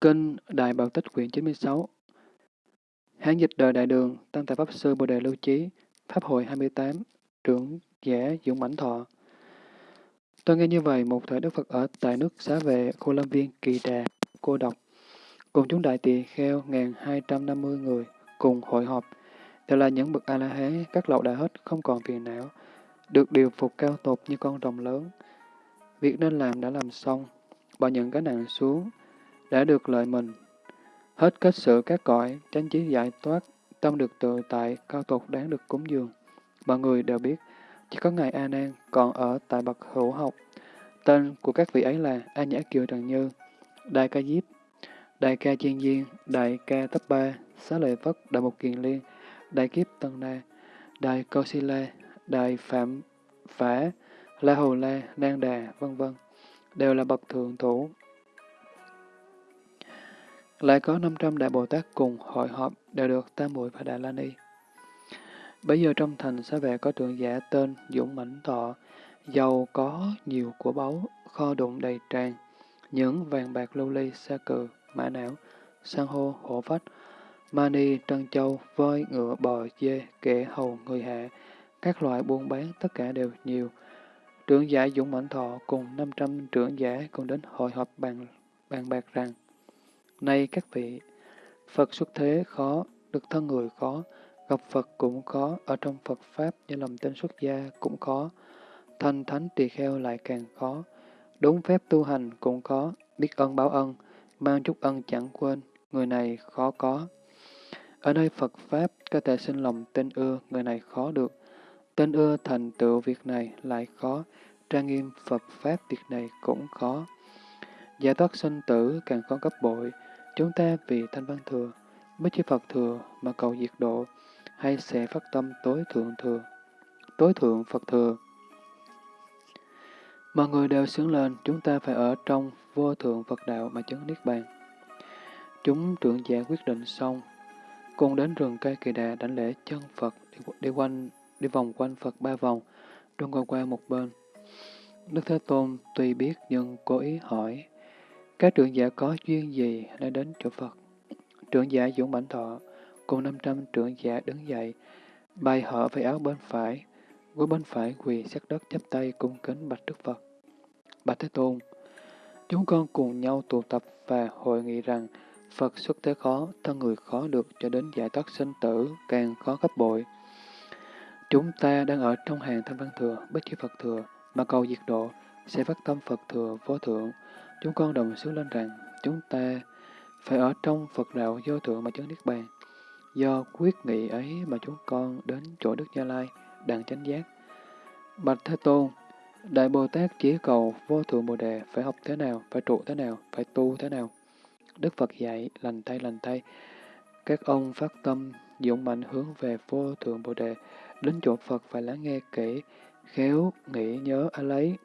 Kinh Đại Bảo Tích quyển 96 Hán dịch đời Đại Đường, tăng Tài Pháp Sư Bồ Đề Lưu Chí, Pháp hội 28, trưởng giả Dũng Mãnh Thọ. Tôi nghe như vậy, một thời Đức Phật ở tại nước xá vệ khu Lâm Viên Kỳ Đà, cô độc, cùng chúng đại tỳ kheo 1250 người cùng hội họp, đều là những bậc A-la-hán, các lậu đã hết, không còn phiền não, được điều phục cao tột như con rồng lớn. Việc nên làm đã làm xong, bỏ những cái nặng xuống, đã được lợi mình. Hết kết sự các cõi, tránh trí giải thoát, tâm được tự tại, cao tột đáng được cúng dường. Mọi người đều biết, chỉ có Ngài A Nan còn ở tại bậc hữu học. Tên của các vị ấy là A Nhã Kiều Trần Như, Đại Ca Diếp, Đại Ca Chiên Diên, Đại Ca Tấp Ba, Xá Lợi Phất, Đại Mục Kiền Liên, Đại Kiếp Tân Na, Đại Câu Si La, Đại Phạm Phả, La Hầu La, Nang Đà, vân vân đều là bậc thượng thủ. Lại có 500 Đại Bồ Tát cùng hội họp đều được Tam Muội và Đà La Ni. Bây giờ trong thành xá vệ có tượng giả tên Dũng Mãnh Thọ, giàu có nhiều của báu, kho đụng đầy tràn, những vàng bạc lưu ly, sa cừ, mã não, san hô, hổ phách, mani, trân châu, voi, ngựa, bò, dê, kẻ hầu, người hạ, các loại buôn bán tất cả đều nhiều. Trưởng giả Dũng Mãnh Thọ cùng 500 trưởng giả cùng đến hội họp bàn, bàn bạc rằng, Nay các vị, Phật xuất thế khó, được thân người khó, gặp Phật cũng khó, ở trong Phật Pháp như lòng tên xuất gia cũng khó, thành thánh tỳ kheo lại càng khó, đúng phép tu hành cũng khó, biết ơn báo ân, mang chút ân chẳng quên, người này khó có. Ở nơi Phật Pháp có thể sinh lòng tên ưa, người này khó được. Tên ưa thành tựu việc này lại khó, trang nghiêm Phật Pháp việc này cũng khó. Giải thoát sinh tử càng khó gấp bội, chúng ta vì thanh văn thừa, mới chư Phật thừa mà cầu diệt độ, hay sẽ phát tâm tối thượng thừa, tối thượng Phật thừa. Mọi người đều sướng lên, chúng ta phải ở trong vô thượng Phật đạo mà chứng Niết Bàn. Chúng trưởng giả quyết định xong, cùng đến rừng cây kỳ đà đánh lễ chân Phật, đi, đi quanh đi vòng quanh Phật ba vòng, rồi ngồi qua một bên. Đức Thế Tôn tuy biết nhưng cố ý hỏi, các trưởng giả có duyên gì đã đến chỗ Phật? Trưởng giả Dũng Bảnh Thọ cùng 500 trưởng giả đứng dậy, bay họ về áo bên phải, gối bên phải quỳ sát đất chắp tay cung kính bạch Đức Phật. Bạch Thế Tôn, chúng con cùng nhau tụ tập và hội nghị rằng Phật xuất thế khó, thân người khó được cho đến giải thoát sinh tử, càng khó gấp bội. Chúng ta đang ở trong hàng thanh văn thừa, bất chi Phật thừa, mà cầu diệt độ, sẽ phát tâm Phật thừa vô thượng. Chúng con đồng xứ lên rằng, chúng ta phải ở trong Phật đạo vô thượng mà chứng Niết Bàn. Do quyết nghị ấy mà chúng con đến chỗ Đức Gia Lai, đàn chánh giác. Bạch Thế Tôn, Đại Bồ Tát chỉ cầu vô thượng Bồ Đề phải học thế nào, phải trụ thế nào, phải tu thế nào. Đức Phật dạy, lành tay lành tay. Các ông phát tâm, dũng mạnh hướng về vô thượng Bồ Đề, đến chỗ Phật phải lắng nghe kỹ, khéo, nghĩ, nhớ, á lấy.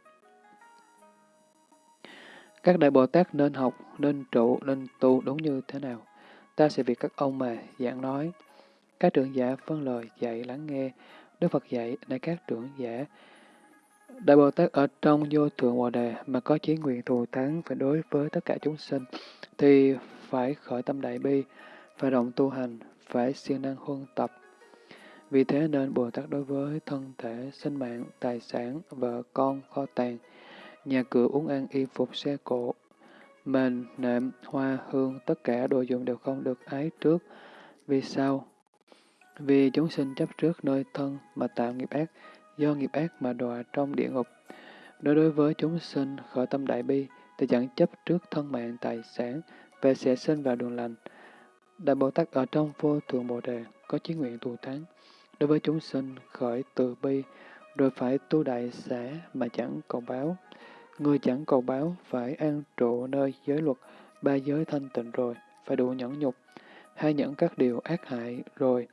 Các Đại Bồ Tát nên học, nên trụ, nên tu đúng như thế nào? Ta sẽ vì các ông mà giảng nói. Các trưởng giả phân lời dạy lắng nghe. Đức Phật dạy, nơi các trưởng giả, Đại Bồ Tát ở trong vô thượng Bồ Đề mà có chí nguyện thù thắng phải đối với tất cả chúng sinh, thì phải khởi tâm đại bi, phải động tu hành, phải siêng năng huân tập. Vì thế nên Bồ Tát đối với thân thể, sinh mạng, tài sản, vợ con, kho tàng, nhà cửa uống ăn, y phục, xe cộ, mền, nệm, hoa, hương, tất cả đồ dùng đều không được ái trước. Vì sao? Vì chúng sinh chấp trước nơi thân mà tạo nghiệp ác, do nghiệp ác mà đọa trong địa ngục. Đối đối với chúng sinh khởi tâm đại bi, thì chẳng chấp trước thân mạng tài sản, và sẽ sinh vào đường lành. Đại Bồ Tát ở trong vô thượng Bồ Đề có chí nguyện thù thắng. Đối với chúng sinh khởi từ bi, rồi phải tu đại xã mà chẳng cầu báo. Người chẳng cầu báo phải an trụ nơi giới luật, ba giới thanh tịnh rồi, phải đủ nhẫn nhục, hay nhẫn các điều ác hại rồi,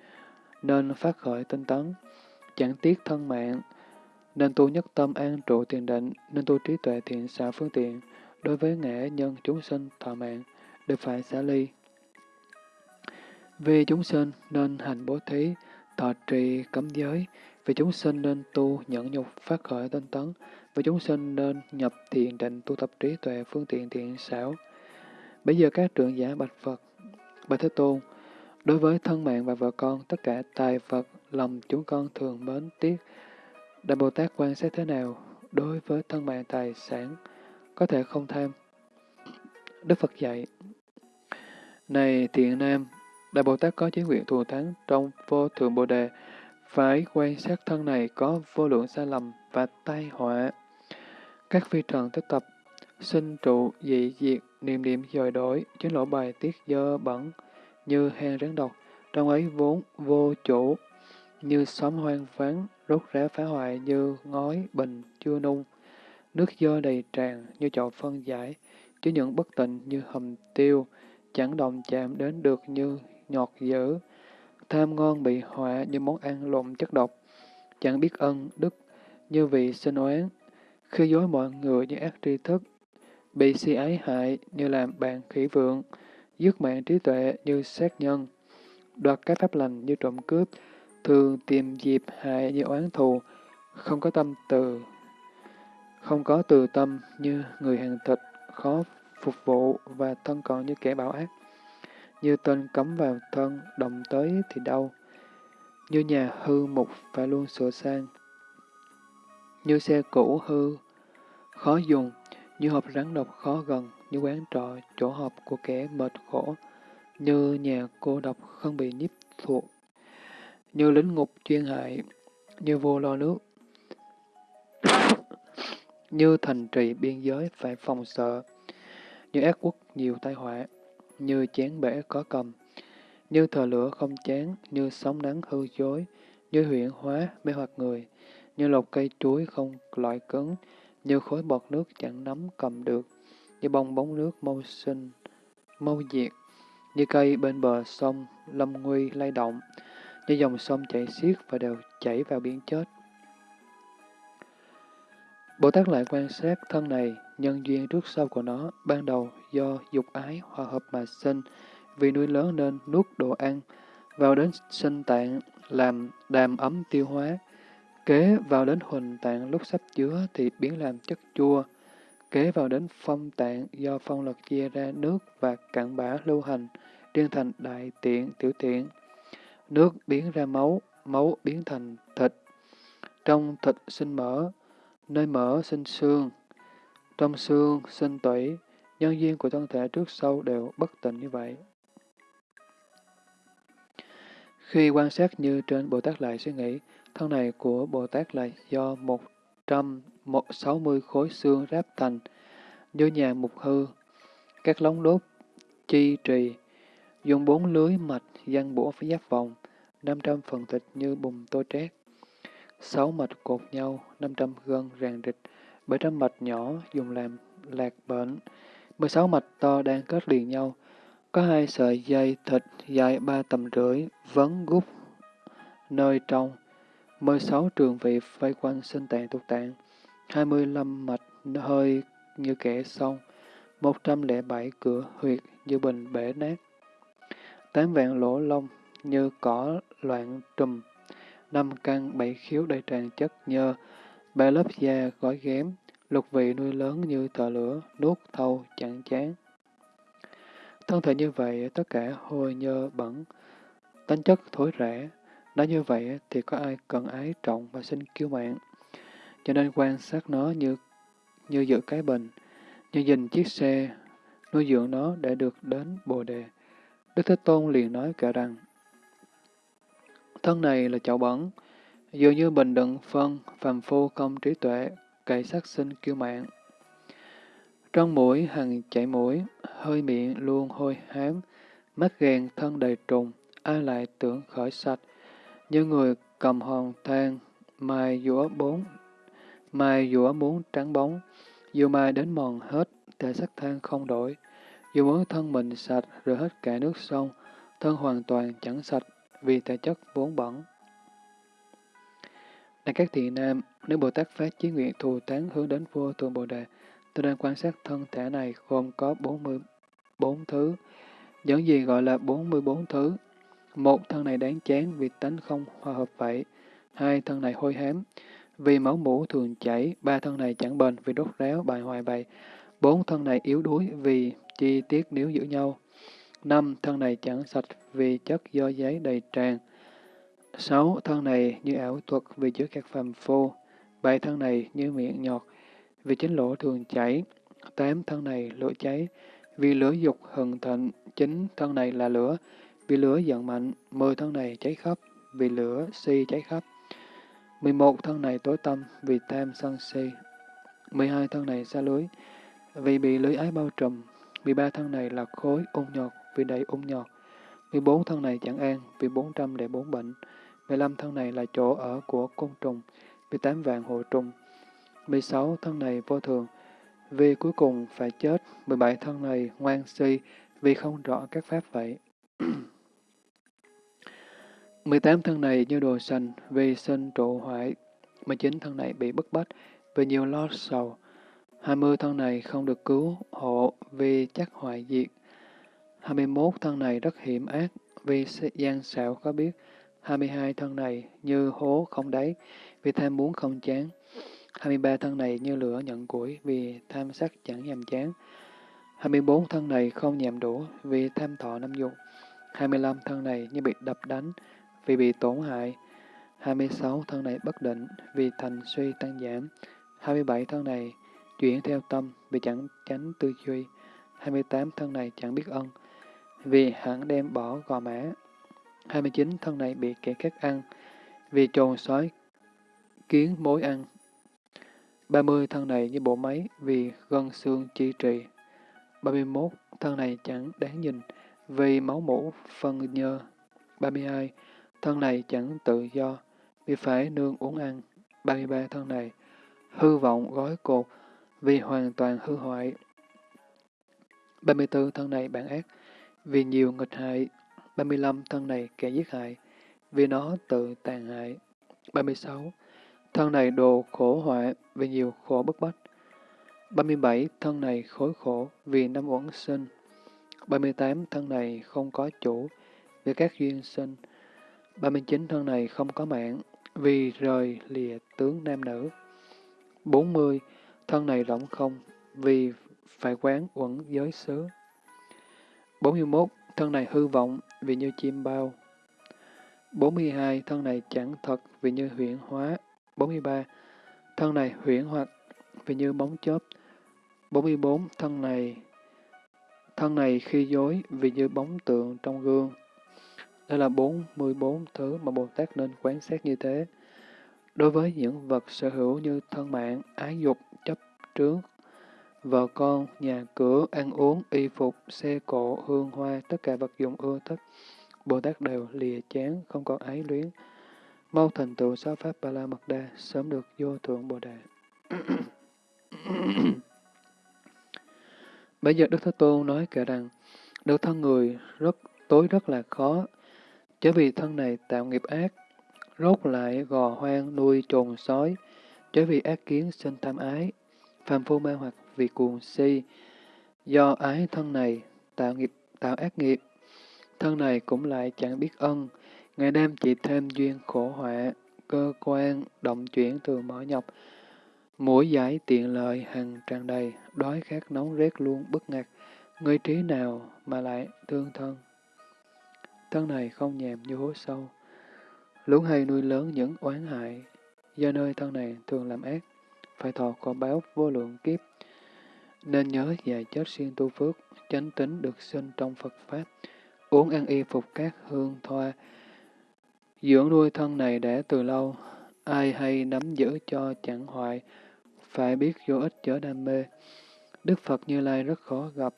nên phát khởi tinh tấn, chẳng tiếc thân mạng, nên tu nhất tâm an trụ tiền định, nên tu trí tuệ thiện xảo phương tiện, đối với ngã nhân chúng sinh thọ mạng, đều phải xả ly. Vì chúng sinh nên hành bố thí, thọ trì cấm giới, vì chúng sinh nên tu nhẫn nhục phát khởi tinh tấn, và chúng sinh nên nhập thiền định tu tập trí tuệ phương tiện thiện xảo. Bây giờ các trưởng giả bạch Phật, bạch Thế Tôn, đối với thân mạng và vợ con, tất cả tài vật, lòng chúng con thường mến tiếc. Đại Bồ Tát quan sát thế nào đối với thân mạng tài sản, có thể không tham. Đức Phật dạy, Này thiện nam, Đại Bồ Tát có chí nguyện thù thắng trong vô thượng Bồ Đề, phải quan sát thân này có vô lượng sai lầm và tai họa. Các phi trần thức tập, sinh trụ, dị diệt, niệm niệm dời đổi, chính lỗ bài tiết dơ bẩn, như hang rắn độc, trong ấy vốn vô chủ, như xóm hoang vắng, rốt rá phá hoại như ngói, bình, chưa nung, nước dơ đầy tràn như chậu phân giải, chứ những bất tịnh như hầm tiêu, chẳng đồng chạm đến được như nhọt dữ, tham ngon bị họa như món ăn lộn chất độc, chẳng biết ân, đức, như vị sinh oán, khi dối mọi người như ác tri thức, bị si ái hại như làm bạn khỉ vượng, dứt mạng trí tuệ như sát nhân, đoạt các pháp lành như trộm cướp, thường tìm dịp hại như oán thù, không có tâm từ, không có từ tâm như người hàng thịt, khó phục vụ và thân còn như kẻ bảo ác. Như tên cấm vào thân, động tới thì đau. Như nhà hư mục phải luôn sửa sang. Như xe cũ hư, khó dùng, như hộp rắn độc khó gần, như quán trọ, chỗ họp của kẻ mệt khổ, như nhà cô độc không bị nhiếp thuộc, như lính ngục chuyên hại, như vô lo nước, như thành trì biên giới phải phòng sợ, như ác quốc nhiều tai họa, như chén bể có cầm, như thờ lửa không chán, như sóng nắng hư dối, như huyện hóa mê hoặc người, như lột cây chuối không loại cứng, như khối bọt nước chẳng nắm cầm được, như bong bóng nước mâu sinh, mâu diệt, như cây bên bờ sông, lâm nguy lay động, như dòng sông chảy xiết và đều chảy vào biển chết. Bồ Tát lại quan sát thân này, nhân duyên trước sau của nó, ban đầu do dục ái hòa hợp mà sinh, vì nuôi lớn nên nuốt đồ ăn, vào đến sinh tạng, làm đàm ấm tiêu hóa, kế vào đến huỳnh tạng lúc sắp chứa thì biến làm chất chua, kế vào đến phong tạng do phong lực chia ra nước và cặn bã lưu hành, riêng thành đại tiện, tiểu tiện. Nước biến ra máu, máu biến thành thịt. Trong thịt sinh mỡ, nơi mỡ sinh xương, trong xương sinh tủy, nhân duyên của thân thể trước sau đều bất tịnh như vậy. Khi quan sát như trên Bồ Tát lại suy nghĩ, thân này của Bồ Tát là do 160 khối xương ráp thành, như nhà mục hư, các lóng đốt, chi trì, dùng bốn lưới mạch văn bổ phía giáp vòng, 500 phần thịt như bùn tô trét, sáu mạch cột nhau, 500 gân ràng rịch, 700 mạch nhỏ dùng làm lạc bệnh, 16 mạch to đang kết liền nhau, có hai sợi dây thịt dài ba tầm rưỡi, vấn gút nơi trong, 16 trường vị vây quanh sinh tạng tục tạng, 25 mạch hơi như kẻ sông, 107 cửa huyệt như bình bể nát, 8 vạn lỗ lông như cỏ loạn trùm, năm căn bảy khiếu đầy tràn chất nhơ, ba lớp da gói ghém, lục vị nuôi lớn như thợ lửa, nuốt thâu chẳng chán. Thân thể như vậy, tất cả hôi nhơ bẩn, tính chất thối rẻ. Nói như vậy thì có ai cần ái trọng và xin kiêu mạng. Cho nên quan sát nó như như giữ cái bình, như nhìn chiếc xe, nuôi dưỡng nó để được đến Bồ Đề. Đức Thế Tôn liền nói cả rằng, thân này là chậu bẩn, dường như bình đựng phân, phàm phu không trí tuệ, cậy sát sinh kiêu mạng. Trong mũi hằng chảy mũi, hơi miệng luôn hôi hám, mắt ghen thân đầy trùng, ai lại tưởng khởi sạch, như người cầm hòn than, mai dũa bốn, mai dũa muốn trắng bóng, dù mai đến mòn hết, thể sắc than không đổi, dù muốn thân mình sạch rồi hết cả nước sông, thân hoàn toàn chẳng sạch vì thể chất vốn bẩn. Này các thị nam, nếu Bồ Tát phát chí nguyện thù tán hướng đến vô thượng Bồ Đề, tôi đang quan sát thân thể này gồm có 44 thứ. Những gì gọi là 44 thứ? Một, thân này đáng chán vì tánh không hòa hợp vậy. Hai, thân này hôi hám vì máu mũ thường chảy. Ba, thân này chẳng bền vì đốt ráo bài hoài vậy. Bốn, thân này yếu đuối vì chi tiết nếu giữ nhau. năm Thân này chẳng sạch vì chất do giấy đầy tràn. sáu Thân này như ảo thuật vì chứa các phàm phu. bảy Thân này như miệng nhọt vì chính lỗ thường cháy tám Thân này lửa cháy vì lửa dục hừng thịnh. chín Thân này là lửa vì lửa giận mạnh. mười Thân này cháy khắp vì lửa si cháy khắp. 11 thân này tối tâm vì tham sân si. 12 thân này xa lưới, vì bị lưới ái bao trùm. 13 thân này là khối ung nhọt, vì đầy ung nhọt. 14 thân này chẳng an, vì 400 để bốn bệnh. 15 thân này là chỗ ở của côn trùng, vì tám vạn hộ trùng. 16 thân này vô thường vì cuối cùng phải chết. 17 thân này ngoan si, vì không rõ các pháp vậy. 18 thân này như đồ sành, vì sinh trụ hoại. 19 thân này bị bức bách, vì nhiều lo sầu. 20 thân này không được cứu hộ, vì chắc hoại diệt. 21 thân này rất hiểm ác, vì gian xạo có biết. 22 thân này như hố không đáy, vì tham muốn không chán. 23 thân này như lửa nhận củi vì tham sắc chẳng nhàm chán. 24 thân này không nhàm đủ vì tham thọ năm dục. 25 thân này như bị đập đánh vì bị tổn hại. 26 thân này bất định vì thành suy tăng giảm. 27 thân này chuyển theo tâm vì chẳng tránh tư duy. 28 thân này chẳng biết ân vì hẳn đem bỏ gò mã. 29 thân này bị kẻ khác ăn vì trồn sói kiến mối ăn. 30 thân này như bộ máy vì gân xương chi trì. 31 thân này chẳng đáng nhìn vì máu mũ phân nhơ. 32 thân này chẳng tự do, vì phải nương uống ăn. 33 thân này, hư vọng gói cột, vì hoàn toàn hư hoại. 34 thân này bản ác, vì nhiều nghịch hại. 35 thân này kẻ giết hại, vì nó tự tàn hại. 36. Thân này đồ khổ họa, vì nhiều khổ bức bách. 37. Thân này khối khổ, vì năm uẩn sinh. 38. Thân này không có chủ, vì các duyên sinh. 39 thân này không có mạng, vì rời lìa tướng nam nữ. 40. Thân này rỗng không, vì phải quán uẩn giới xứ. 41. Thân này hư vọng, vì như chim bao. 42. Thân này chẳng thật, vì như huyện hóa. 43. Thân này huyễn hoặc, vì như bóng chớp. 44. Thân này thân này khi dối, vì như bóng tượng trong gương. Đây là 44 thứ mà Bồ Tát nên quán xét như thế. Đối với những vật sở hữu như thân mạng, ái dục, chấp trước, vợ con, nhà cửa, ăn uống, y phục, xe cộ, hương hoa, tất cả vật dụng ưa thích, Bồ Tát đều lìa chán, không còn ái luyến. Mau thành tựu sáu pháp Ba La Mật Đa, sớm được vô thượng Bồ Đề. Bây giờ Đức Thế Tôn nói kể rằng, được thân người rất tối rất là khó, Chớ vì thân này tạo nghiệp ác, rốt lại gò hoang nuôi trồn sói, chớ vì ác kiến sinh tham ái, phàm phu mê hoặc vì cuồng si, do ái thân này tạo nghiệp tạo ác nghiệp, thân này cũng lại chẳng biết ân, ngày đêm chỉ thêm duyên khổ họa, cơ quan động chuyển từ mở nhọc, mũi giải tiện lợi hằng tràn đầy, đói khát nóng rét luôn bức ngạc người trí nào mà lại thương thân. Thân này không nhèm như hố sâu. Lũ hay nuôi lớn những oán hại, do nơi thân này thường làm ác, phải thọ quả báo vô lượng kiếp. Nên nhớ dài chết siêng tu phước, chánh tính được sinh trong Phật Pháp, uống ăn y phục các hương thoa. Dưỡng nuôi thân này đã từ lâu, ai hay nắm giữ cho chẳng hoại, phải biết vô ích chớ đam mê. Đức Phật Như Lai rất khó gặp,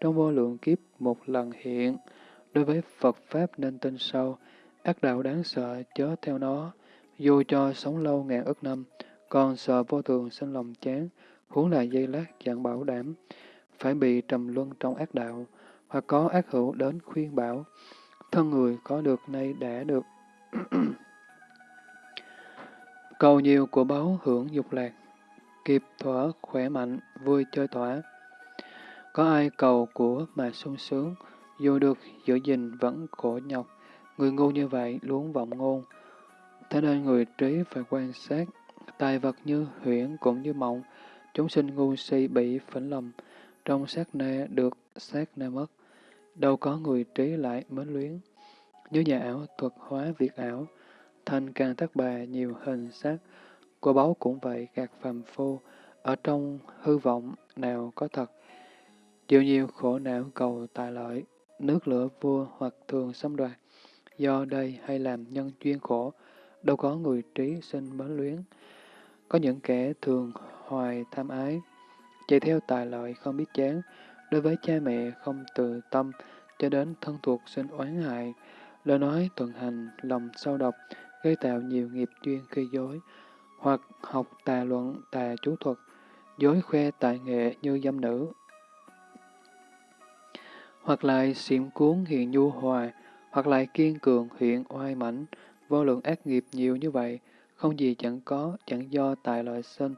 trong vô lượng kiếp một lần hiện, Đối với Phật Pháp nên tin sâu, ác đạo đáng sợ chớ theo nó, dù cho sống lâu ngàn ức năm, còn sợ vô thường sinh lòng chán, huống là dây lát chẳng bảo đảm, phải bị trầm luân trong ác đạo, hoặc có ác hữu đến khuyên bảo, thân người có được nay đã được. Cầu nhiều của báu hưởng dục lạc, kịp thỏa khỏe mạnh, vui chơi thỏa Có ai cầu của mà sung sướng, dù được giữ gìn vẫn khổ nhọc, người ngu như vậy luôn vọng ngôn. Thế nên người trí phải quan sát, tài vật như huyễn cũng như mộng, chúng sinh ngu si bị phỉnh lầm, trong sát na được sát na mất. Đâu có người trí lại mến luyến. Như nhà ảo thuật hóa việc ảo, thành càng thất bà nhiều hình sắc. Của báu cũng vậy, gạt phàm phu, ở trong hư vọng nào có thật. Chịu nhiều khổ não cầu tài lợi, nước lửa vua hoặc thường xâm đoạt. Do đây hay làm nhân chuyên khổ, đâu có người trí sinh mến luyến. Có những kẻ thường hoài tham ái, chạy theo tài lợi không biết chán, đối với cha mẹ không từ tâm, cho đến thân thuộc sinh oán hại, lời nói thuận hành, lòng sâu độc, gây tạo nhiều nghiệp duyên khi dối, hoặc học tà luận, tà chú thuật, dối khoe tài nghệ như dâm nữ, hoặc lại xiểm cuốn hiện nhu hòa, hoặc lại kiên cường hiện oai mãnh, vô lượng ác nghiệp nhiều như vậy, không gì chẳng có, chẳng do tài loại sinh.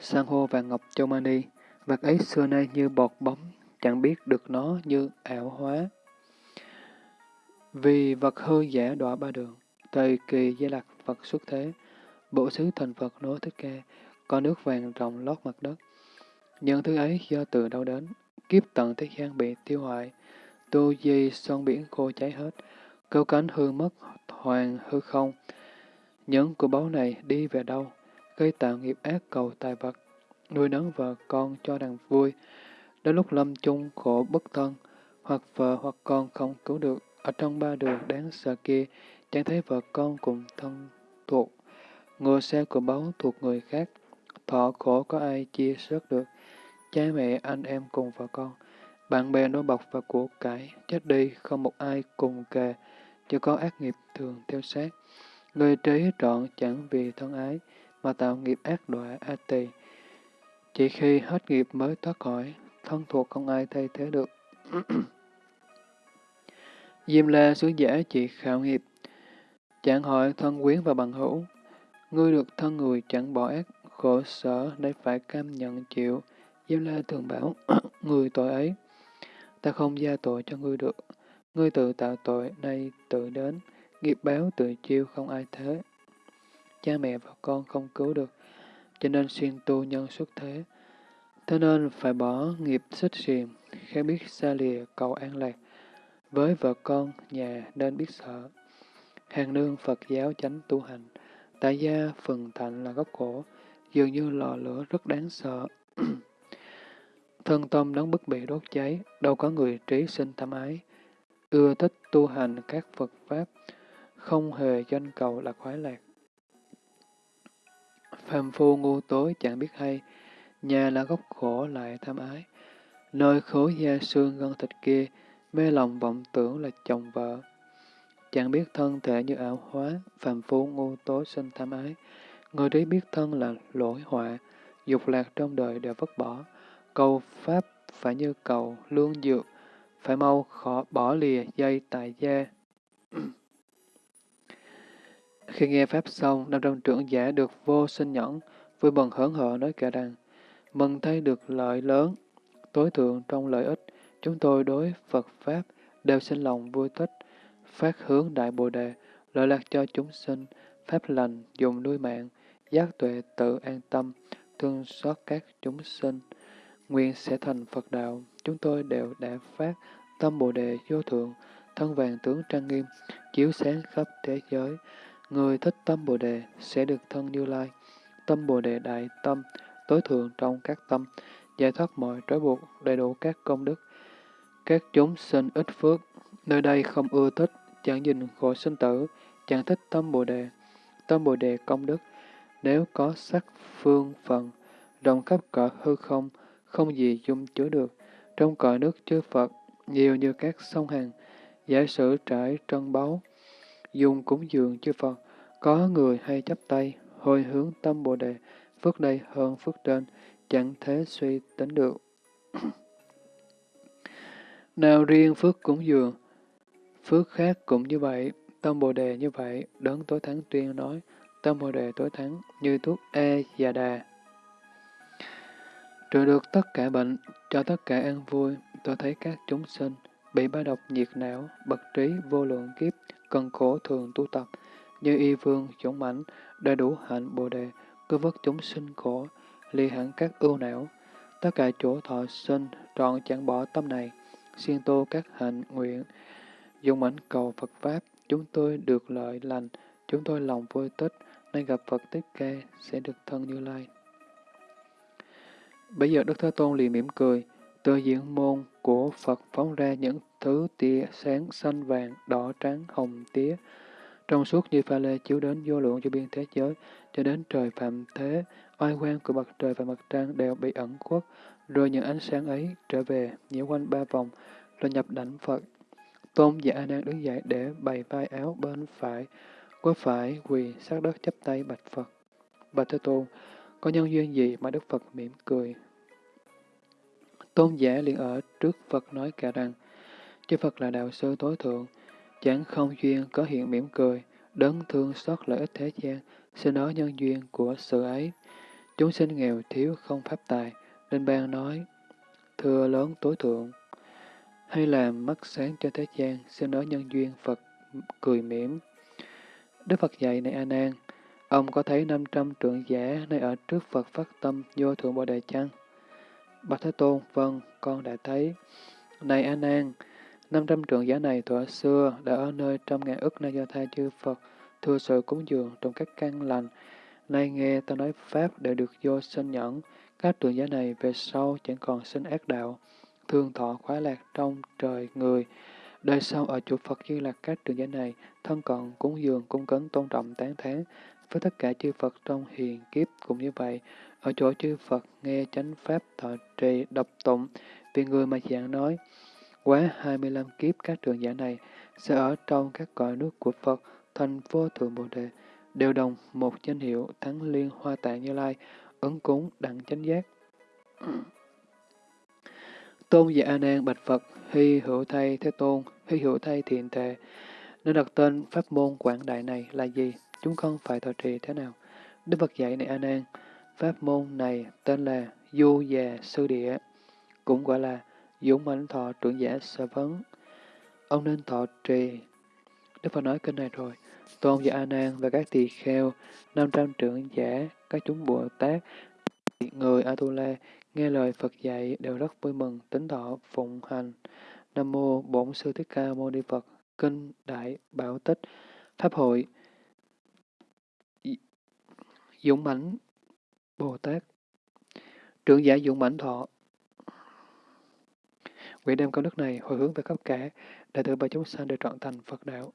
San hô và ngọc châu mani, vật ấy xưa nay như bọt bóng, chẳng biết được nó như ảo hóa. Vì vật hư giả đọa ba đường, thời kỳ gia lạc Phật xuất thế, bộ xứ thành Phật nối thích ca, có nước vàng rộng lót mặt đất. Những thứ ấy do từ đâu đến, kiếp tận thế gian bị tiêu hoại, tu di son biển khô cháy hết, câu cánh hư mất, hoàng hư không. Những của báu này đi về đâu, gây tạo nghiệp ác cầu tài vật, nuôi nấng vợ con cho đàn vui, đến lúc lâm chung khổ bất thân, hoặc vợ hoặc con không cứu được, ở trong ba đường đáng sợ kia, chẳng thấy vợ con cùng thân thuộc, ngựa xe của báu thuộc người khác, thọ khổ có ai chia sớt được, cha mẹ anh em cùng vợ con, bạn bè nô bọc và của cải, chết đi không một ai cùng kề, chỉ có ác nghiệp thường theo sát. Người trí trọn chẳng vì thân ái, mà tạo nghiệp ác đọa a tỳ. Chỉ khi hết nghiệp mới thoát khỏi, thân thuộc không ai thay thế được. Diêm la sứ giả chỉ khảo nghiệp, chẳng hỏi thân quyến và bằng hữu. Ngươi được thân người chẳng bỏ ác, khổ sở để phải cam nhận chịu. Diêm la thường bảo, người tội ấy, ta không gia tội cho ngươi được. Ngươi tự tạo tội, nay tự đến, nghiệp báo tự chiêu không ai thế. Cha mẹ và con không cứu được, cho nên xuyên tu nhân xuất thế. Thế nên phải bỏ nghiệp xích xiềng, khéo biết xa lìa cầu an lạc. Với vợ con, nhà nên biết sợ. Hàng nương Phật giáo chánh tu hành, tại gia phần thạnh là gốc khổ, dường như lò lửa rất đáng sợ. Thân tâm đóng bức bị đốt cháy, đâu có người trí sinh tham ái, ưa thích tu hành các Phật Pháp, không hề danh cầu là khoái lạc. Phàm phu ngu tối chẳng biết hay, nhà là gốc khổ lại tham ái. Nơi khối da xương gân thịt kia, mê lòng vọng tưởng là chồng vợ. Chẳng biết thân thể như ảo hóa, phàm phu ngu tối sinh tham ái. Người đấy biết thân là lỗi họa, dục lạc trong đời đều vứt bỏ. Cầu Pháp phải như cầu lương dược, phải mau khó bỏ lìa dây tại gia. Khi nghe Pháp xong, năm trăm trưởng giả được vô sinh nhẫn, vui mừng hớn hở nói cả rằng, mừng thấy được lợi lớn, tối thượng trong lợi ích, chúng tôi đối Phật Pháp đều sinh lòng vui thích, phát hướng đại bồ đề, lợi lạc cho chúng sinh, pháp lành, dùng nuôi mạng, giác tuệ tự an tâm, thương xót các chúng sinh. Nguyện sẽ thành Phật đạo, chúng tôi đều đã phát tâm bồ đề vô thượng, thân vàng tướng trang nghiêm, chiếu sáng khắp thế giới. Người thích tâm bồ đề sẽ được thân như lai. Tâm bồ đề đại tâm, tối thượng trong các tâm, giải thoát mọi trói buộc, đầy đủ các công đức. Các chúng sinh ít phước, nơi đây không ưa thích, chẳng nhìn khổ sinh tử, chẳng thích tâm bồ đề. Tâm bồ đề công đức, nếu có sắc phương phần, rộng khắp cõi hư không, không gì dung chứa được. Trong cõi nước chư Phật, nhiều như các sông hàng, giả sử trải trân báu, dùng cúng dường chư Phật, có người hay chấp tay, hồi hướng tâm Bồ Đề, phước đây hơn phước trên, chẳng thế suy tính được. Nào riêng phước cúng dường, phước khác cũng như vậy, tâm Bồ Đề như vậy, đấng tối thắng tuyên nói, tâm Bồ Đề tối thắng như thuốc e và đà. Trừ được tất cả bệnh, cho tất cả an vui, tôi thấy các chúng sinh bị ba độc nhiệt não, bậc trí vô lượng kiếp, cần khổ thường tu tập, như y vương, dũng mãnh, đầy đủ hạnh bồ đề, cứ vớt chúng sinh khổ, ly hẳn các ưu não. Tất cả chỗ thọ sinh, trọn chẳng bỏ tâm này, siêng tu các hạnh nguyện, dùng ảnh cầu Phật Pháp, chúng tôi được lợi lành, chúng tôi lòng vui tích, nên gặp Phật Tích Ca sẽ được thân Như Lai. Bây giờ Đức Thế Tôn liền mỉm cười, từ diện môn của Phật phóng ra những thứ tia sáng xanh vàng, đỏ trắng, hồng tía, trong suốt như pha lê chiếu đến vô lượng cho biên thế giới, cho đến trời phạm thế, oai quan của mặt trời và mặt trăng đều bị ẩn khuất, rồi những ánh sáng ấy trở về, nhiễu quanh ba vòng, rồi nhập đảnh Phật. Tôn giả A Nan đứng dậy để bày vai áo bên phải, quay phải quỳ sát đất chắp tay bạch Phật. Bạch Thế Tôn, có nhân duyên gì mà Đức Phật mỉm cười? Tôn giả liền ở trước Phật nói cả rằng, chư Phật là đạo sư tối thượng, chẳng không duyên có hiện mỉm cười, đấng thương xót lợi ích thế gian, xin nói nhân duyên của sự ấy. Chúng sinh nghèo thiếu không pháp tài, nên ban nói, thưa lớn tối thượng, hay làm mắt sáng cho thế gian, xin nói nhân duyên Phật cười mỉm. Đức Phật dạy này A Nan, ông có thấy 500 trượng giả nơi ở trước Phật phát tâm vô thượng Bồ đề chăng? Bạch Thế Tôn, vâng, con đã thấy. Này A Nan, 500 trượng giả này thuở xưa đã ở nơi trăm ngàn ức na do tha chư Phật, thưa sự cúng dường trong các căn lành. Nay nghe ta nói Pháp để được vô sinh nhẫn, các trường giả này về sau chẳng còn sinh ác đạo, thương thọ khoái lạc trong trời người. Đời sau ở chủ Phật như là các trường giả này, thân còn cúng dường, cung cấn tôn trọng, tán thán với tất cả chư Phật trong hiền kiếp cũng như vậy. Ở chỗ chư Phật nghe chánh Pháp thọ trì độc tụng, vì người mà giảng nói, quá 25 kiếp các trường giả này sẽ ở trong các cõi nước của Phật, thành vô thượng Bồ Đề, đều đồng một danh hiệu thắng liên hoa tạng như lai, ứng cúng đặng chánh giác. Tôn giả A Nan bạch Phật, hy hữu thay thế tôn, hy hữu thay thiện tệ. Nên đặt tên pháp môn quảng đại này là gì? Chúng con phải thọ trì thế nào? Đức Phật dạy này A Nan, pháp môn này tên là Du già sư địa, cũng gọi là dũng mãnh thọ trưởng giả sở vấn. Ông nên thọ trì. Đức Phật nói kinh này rồi. Tôn giả A Nan và các tỳ kheo, 500 trưởng giả, các chúng Bồ Tát, người Atula nghe lời Phật dạy đều rất vui mừng, tính thọ phụng hành. Nam mô Bổn sư Thích Ca Mâu Ni Phật. Kinh Đại Bảo Tích Pháp hội Dũng mãnh Bồ Tát Trưởng giả Dũng mãnh thọ Nguyện đem công đức này hồi hướng về khắp cả, đại tử và chúng sanh để trọn thành Phật đạo.